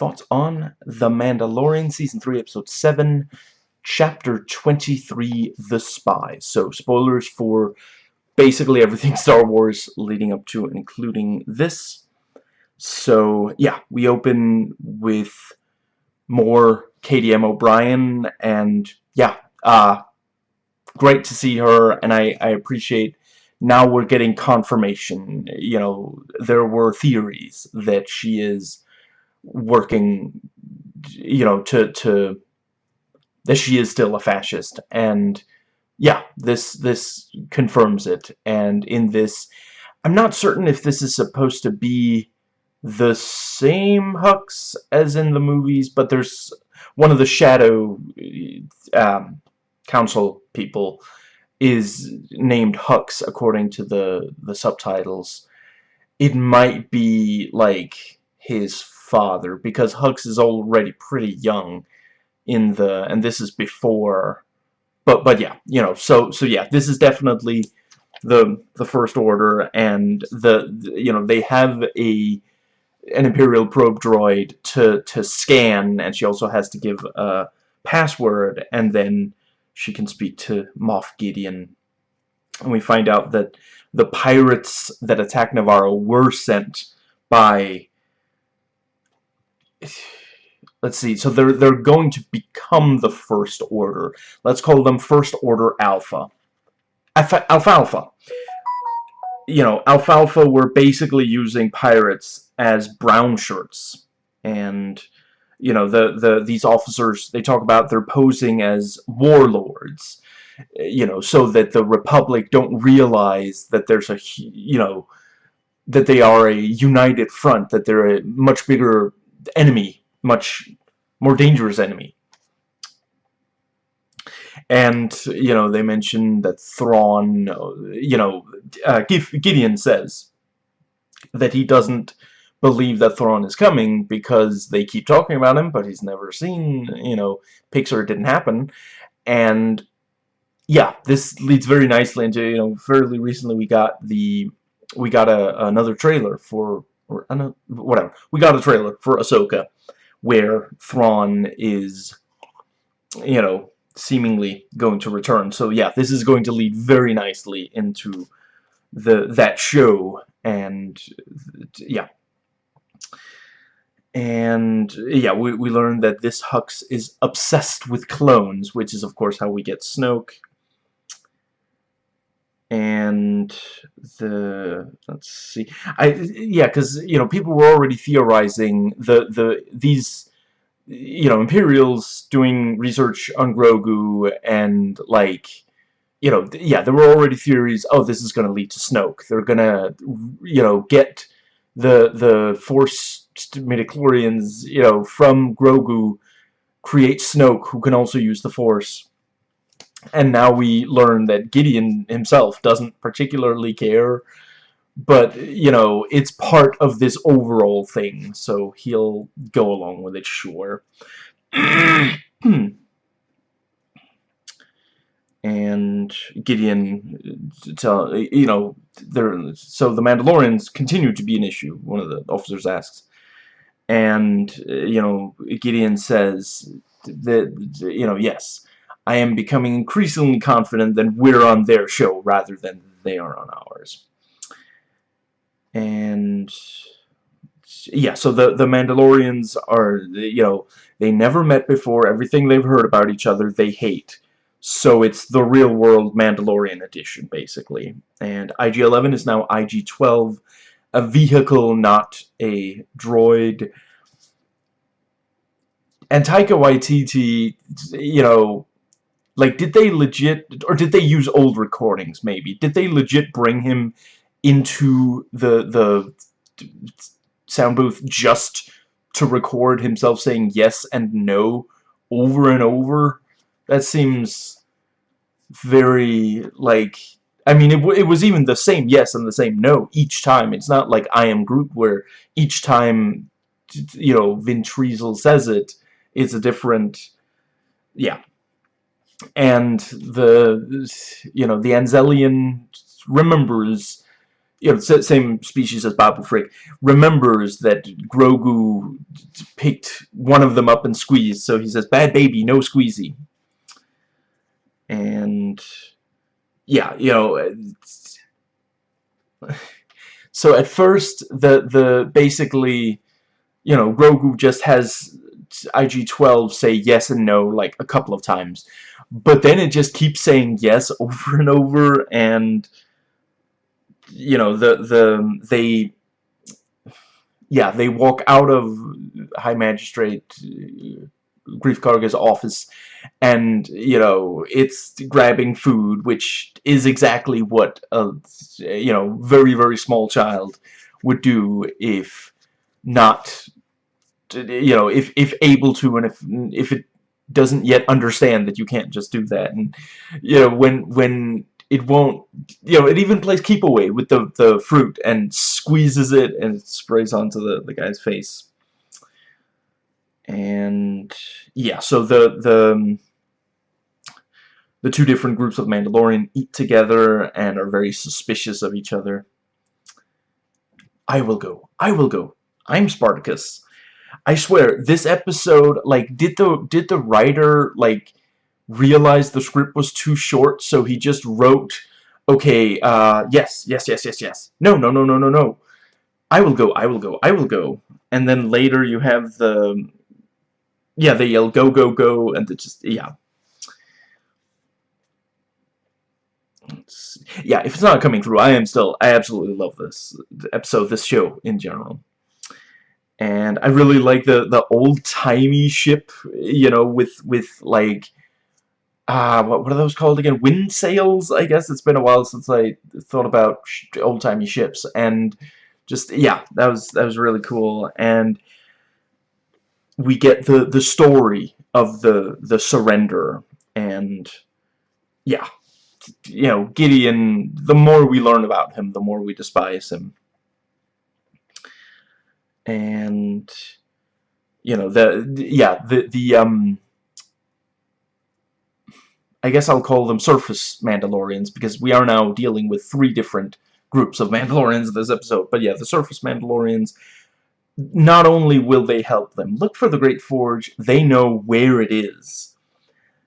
thoughts on The Mandalorian, Season 3, Episode 7, Chapter 23, The Spy. So, spoilers for basically everything Star Wars leading up to and including this. So, yeah, we open with more Katy M. O'Brian, and, yeah, uh, great to see her, and I, I appreciate now we're getting confirmation. You know, there were theories that she is working, you know, to, to, that she is still a fascist, and, yeah, this, this confirms it, and in this, I'm not certain if this is supposed to be the same Hux as in the movies, but there's one of the Shadow um, Council people is named Hux according to the the subtitles. It might be like his father because Hux is already pretty young in the and this is before but but yeah, you know, so so yeah, this is definitely the the first order and the, the you know, they have a an Imperial probe droid to to scan and she also has to give a password and then she can speak to Moff Gideon. And we find out that the pirates that attack Nevarro were sent by... Let's see, so they're, they're going to become the First Order. Let's call them First Order Alpha. Alpha. You know, Alfalfa were basically using pirates as brown shirts. And you know, the, the these officers, they talk about they're posing as warlords, you know, so that the Republic don't realize that there's a, you know, that they are a united front, that they're a much bigger enemy, much more dangerous enemy. And, you know, they mention that Thrawn, you know, uh, Gideon says that he doesn't believe that Thrawn is coming because they keep talking about him, but he's never seen, you know, Pixar didn't happen. And yeah, this leads very nicely into, you know, fairly recently we got the, we got a, another trailer for, or another, whatever, we got a trailer for Ahsoka where Thrawn is, you know, seemingly going to return. So yeah, this is going to lead very nicely into the that show and yeah and yeah, we, we learned that this Hux is obsessed with clones, which is of course how we get Snoke. And the let's see, I yeah, because you know people were already theorizing the the these you know Imperials doing research on Grogu and like you know yeah there were already theories. Oh, this is going to lead to Snoke. They're gonna you know get the the Force midichlorians, you know, from Grogu create Snoke, who can also use the Force. And now we learn that Gideon himself doesn't particularly care, but, you know, it's part of this overall thing, so he'll go along with it, sure. and Gideon, uh, tell, you know, there. So the Mandalorians continue to be an issue. One of the officers asks, and uh, you know Gideon says that you know yes I am becoming increasingly confident that we're on their show rather than they are on ours. And yeah so the the Mandalorians are you know they never met before. Everything they've heard about each other they hate. So it's the real world Mandalorian edition basically. And IG-11 is now IG-12 a vehicle, not a droid. And Taika Waititi, you know, like, did they legit, or did they use old recordings, maybe? Did they legit bring him into the, the sound booth just to record himself saying yes and no over and over? That seems very, like, I mean, it, it was even the same yes and the same no each time. It's not like I am Groot where each time, you know, Vin says it, it's a different, yeah. And the, you know, the Anzellan remembers, you know, same species as Babu Frick, remembers that Grogu picked one of them up and squeezed, so he says, bad baby, no squeezy. And, yeah, you know, so at first, the, the, basically, you know, Grogu just has IG-12 say yes and no, like, a couple of times. But then it just keeps saying yes over and over, and you know, the, the, they, yeah, they walk out of High Magistrate uh, Greef Karga's office and, you know, it's grabbing food, which is exactly what a, you know, very, very small child would do if not, you know, if, if able to and if, if it doesn't yet understand that you can't just do that. And, you know, when, when it won't, you know, it even plays keep away with the, the fruit and squeezes it and it sprays onto the, the guy's face. And, yeah, so the, the, um, the two different groups of Mandalorian eat together and are very suspicious of each other. I will go. I will go. I'm Spartacus. I swear, this episode, like, did the, did the writer, like, realize the script was too short, so he just wrote, okay, uh, yes, yes, yes, yes, yes. No, no, no, no, no, no. I will go, I will go, I will go. And then later you have the, yeah, they yell, go, go, go, and it just, yeah. yeah, if it's not coming through, I am still, I absolutely love this episode, this show in general. And I really like the, the old-timey ship, you know, with, with, like, uh, what, what are those called again? Wind sails, I guess. It's been a while since I thought about old-timey ships. And just, yeah, that was, that was really cool. And we get the, the story of the, the surrender. And, yeah, you know, Gideon, the more we learn about him, the more we despise him. And, you know, the, yeah, the, the, um, I guess I'll call them surface Mandalorians because we are now dealing with three different groups of Mandalorians in this episode. But yeah, the surface Mandalorians, not only will they help them look for the Great Forge, they know where it is.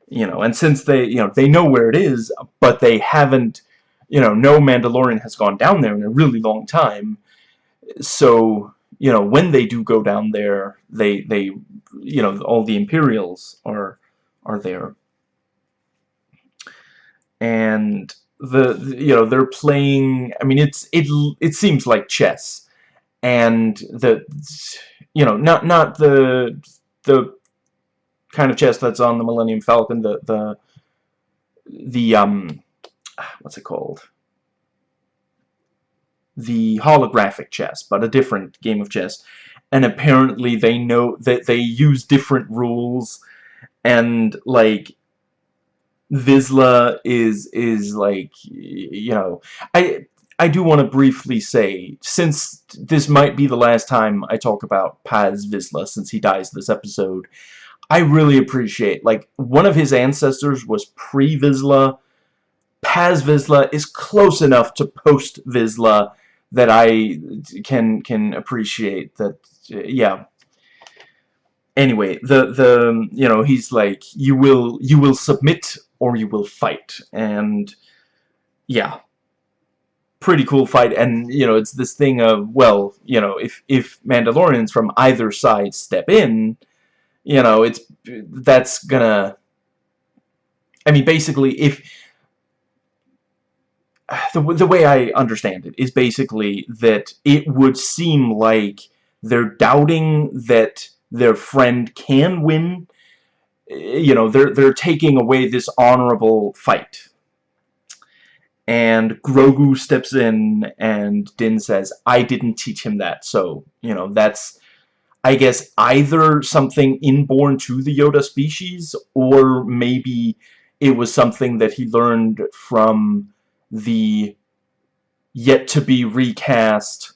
You know, and since they, you know, they know where it is, but they haven't, you know, no Mandalorian has gone down there in a really long time. So, you know, when they do go down there, they, they, you know, all the Imperials are, are there. And the, you know they're playing I mean it's it it seems like chess. And the you know not not the the kind of chess that's on the Millennium Falcon the the the um what's it called the holographic chess but a different game of chess. And apparently they know that they use different rules. And like Vizsla is is like you know I I do want to briefly say since this might be the last time I talk about Paz Vizsla since he dies this episode I really appreciate like one of his ancestors was Pre Vizsla. Paz Vizsla is close enough to post Vizsla that I can can appreciate that yeah anyway the the you know he's like you will you will submit or you will fight. And yeah, pretty cool fight. And you know, it's this thing of well, you know, if if Mandalorians from either side step in, you know, it's that's gonna. I mean, basically, if the the way I understand it is basically that it would seem like they're doubting that their friend can win eh, you know, they're, they're taking away this honorable fight. And Grogu steps in and Din says, I didn't teach him that. So, you know, that's, I guess, either something inborn to the Yoda species or maybe it was something that he learned from the yet to be recast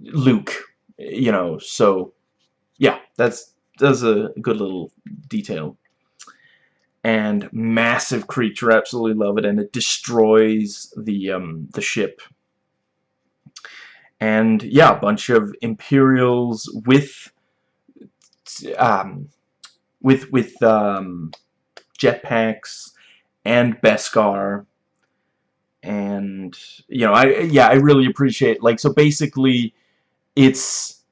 Luke, you know, so yeah, that's does a good little detail. And massive creature, absolutely love it, and it destroys the um, the ship. and yeah, a bunch of Imperials with um, with with um, jetpacks and Beskar and you know I yeah I really appreciate like so basically it's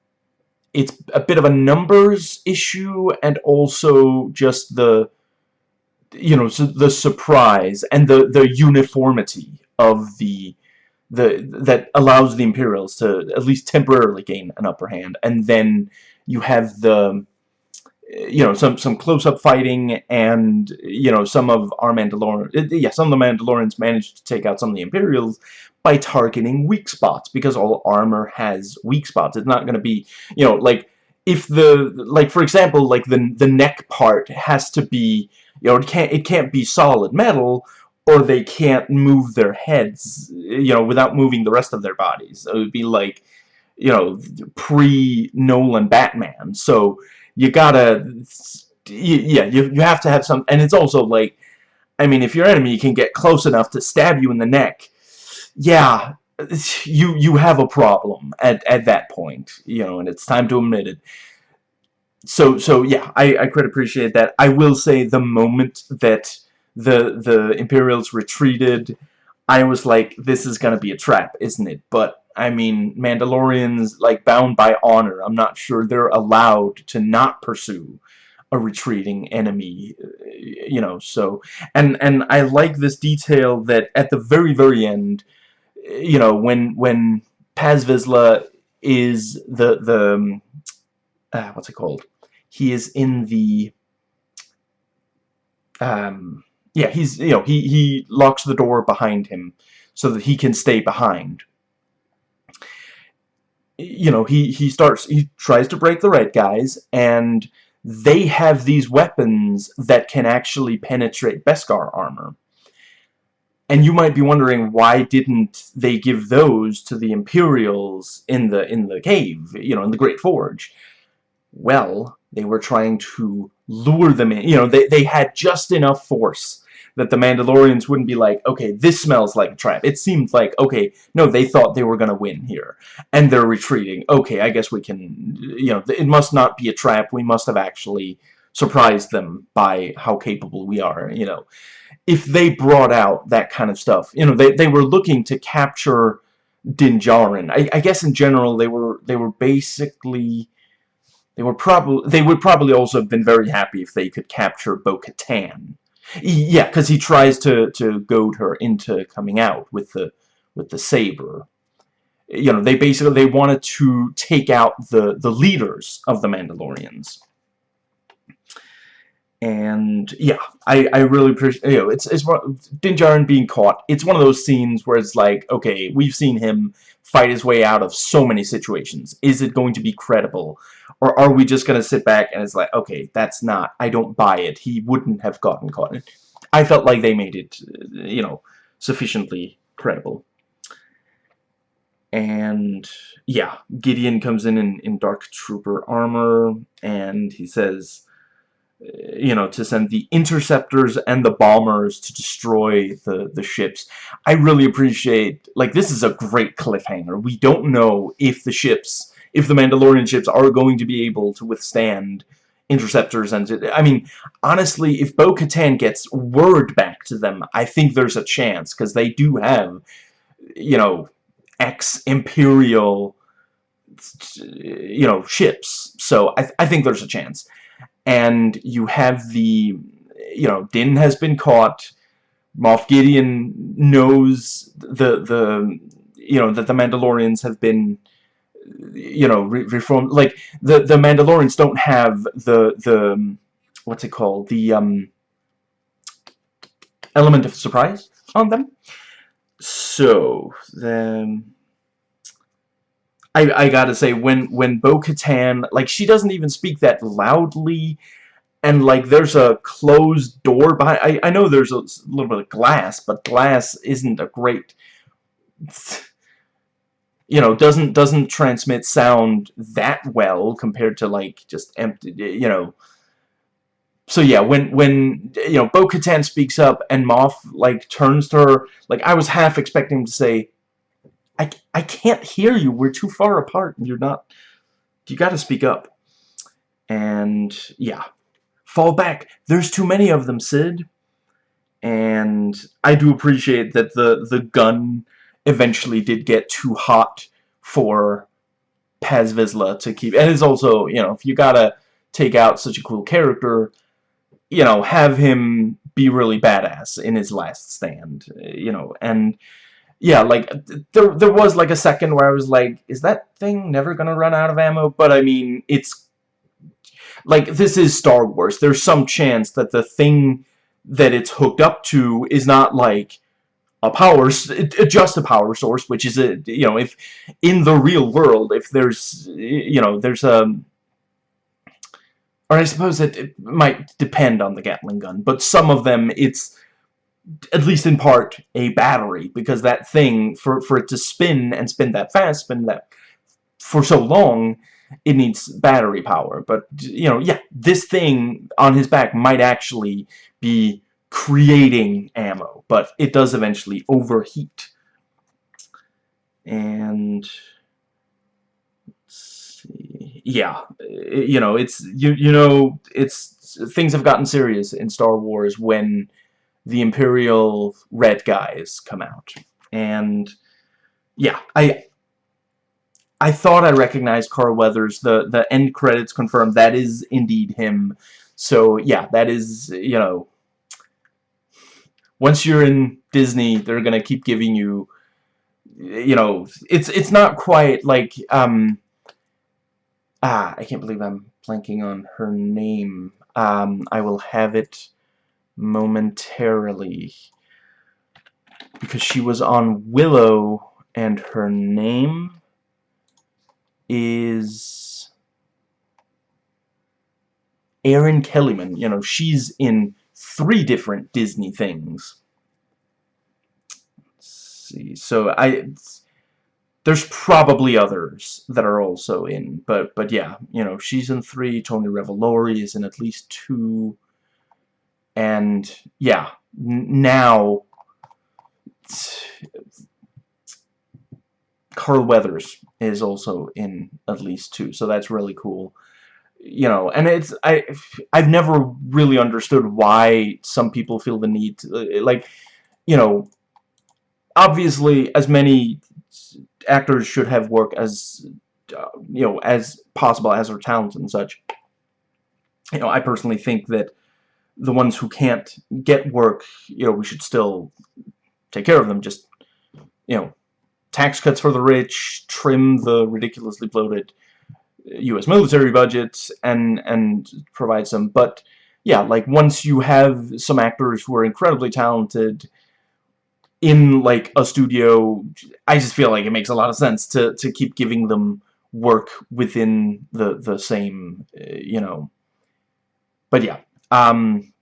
it's a bit of a numbers issue and also just the you know the surprise and the the uniformity of the the that allows the Imperials to at least temporarily gain an upper hand. And then you have the you know some some close-up fighting and you know some of our Mandalorian uh, yeah some of the Mandalorians managed to take out some of the Imperials by targeting weak spots because all armor has weak spots. It's not going to be you know like if the like for example like the the neck part has to be you know it can't it can't be solid metal or they can't move their heads you know without moving the rest of their bodies. It would be like you know pre Nolan Batman. So you gotta yeah you, you have to have some and it's also like I mean if your enemy can get close enough to stab you in the neck yeah you you have a problem at, at that point you know and it's time to admit it. So so yeah I, I could appreciate that. I will say the moment that the the Imperials retreated I was like this is gonna be a trap isn't it? But I mean, Mandalorians, like, bound by honor. I'm not sure they're allowed to not pursue a retreating enemy, you know, so... And, and I like this detail that at the very, very end, you know, when, when Paz Vizsla is the, the, um, uh, what's it called? He is in the, um, yeah, he's, you know, he, he locks the door behind him so that he can stay behind you know, he, he starts, he tries to break the red guys, and they have these weapons that can actually penetrate Beskar armor. And you might be wondering why didn't they give those to the Imperials in the in the cave, you know, in the Great Forge? Well, they were trying to lure them in. You know, they, they had just enough force that the Mandalorians wouldn't be like, okay, this smells like a trap. It seemed like, okay, no, they thought they were going to win here. And they're retreating. Okay, I guess we can, you know, it must not be a trap. We must have actually surprised them by how capable we are, you know. If they brought out that kind of stuff, you know, they, they were looking to capture Din Djarin. I, I guess in general they were they were basically they were probably they would probably also have been very happy if they could capture Bo-Katan yeah, because he tries to to goad her into coming out with the with the saber. You know, they basically they wanted to take out the the leaders of the Mandalorians. And yeah, I I really appreciate you know it's it's Din Djarin being caught. It's one of those scenes where it's like okay, we've seen him fight his way out of so many situations. Is it going to be credible? Or are we just going to sit back and it's like, okay, that's not, I don't buy it. He wouldn't have gotten caught. I felt like they made it, you know, sufficiently credible. And, yeah, Gideon comes in, in in Dark Trooper armor, and he says, eh, you know, to send the interceptors and the bombers to destroy the, the ships. I really appreciate, like, this is a great cliffhanger. We don't know if the ships if the Mandalorian ships are going to be able to withstand interceptors and I mean honestly if Bo-Katan gets word back to them I think there's a chance because they do have you know ex-imperial you know ships. So I, th I think there's a chance. And you have the you know Din has been caught. Moff Gideon knows the the you know that the Mandalorians have been you know, re reform. Like the the Mandalorians don't have the the um, what's it called the um element of surprise on them. So then. I, I gotta say, when, when Bo-Katan, like, she doesn't even speak that loudly, and, like, there's a closed door behind, I, I know there's a little bit of glass, but glass isn't a great, you know, doesn't doesn't transmit sound that well compared to like just empty, you know. So yeah, when when you know Bo-Katan speaks up and Moff like turns to her, like I was half expecting to say, I, I can't hear you. We're too far apart. You're not... You gotta speak up. And, yeah. Fall back. There's too many of them, Sid And I do appreciate that the, the gun eventually did get too hot for Paz Vizsla to keep. And it's also, you know, if you gotta take out such a cool character, you know, have him be really badass in his last stand, you know, and yeah, like, there, there was, like, a second where I was like, is that thing never gonna run out of ammo? But, I mean, it's, like, this is Star Wars. There's some chance that the thing that it's hooked up to is not, like, a power, just a power source, which is a, you know, if, in the real world, if there's, you know, there's a, or I suppose it, it might depend on the Gatling gun, but some of them, it's, at least in part, a battery, because that thing, for, for it to spin, and spin that fast, spin that for so long, it needs battery power. But, you know, yeah, this thing on his back might actually be creating ammo, but it does eventually overheat. And, yeah, eh, you know, it's, you, you know, it's, things have gotten serious in Star Wars when the Imperial red guys come out. And yeah, I I thought I recognized Carl Weathers. The the end credits confirmed that is indeed him. So yeah, that is you know once you're in Disney, they're gonna keep giving you you know it's it's not quite like um ah I can't believe I'm blanking on her name. Um I will have it momentarily because she was on Willow and her name is Erin Kellyman. You know, she's in three different Disney things. Let's see. So I there's probably others that are also in, but but yeah, you know, she's in three. Tony Revolori is in at least two and yeah, now Carl Weathers is also in at least two, so that's really cool. You know, and it's I I've never really understood why some people feel the need to like, you know, obviously as many actors should have work as uh, you know as possible as their talents and such. You know, I personally think that the ones who can't get work, you know, we should still take care of them. Just, you know, tax cuts for the rich, trim the ridiculously bloated U.S. military budgets and and provide some. But yeah, like once you have some actors who are incredibly talented in like a studio, I just feel like it makes a lot of sense to to keep giving them work within the the same, uh, you know. But yeah, um,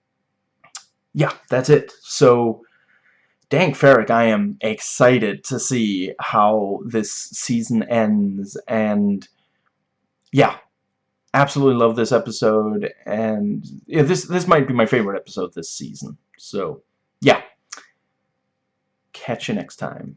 yeah, that's it. So, Dank Farrik, I am excited to see how this season ends, and yeah, absolutely love this episode, and yeah, this this might be my favorite episode this season. So, yeah, catch you next time.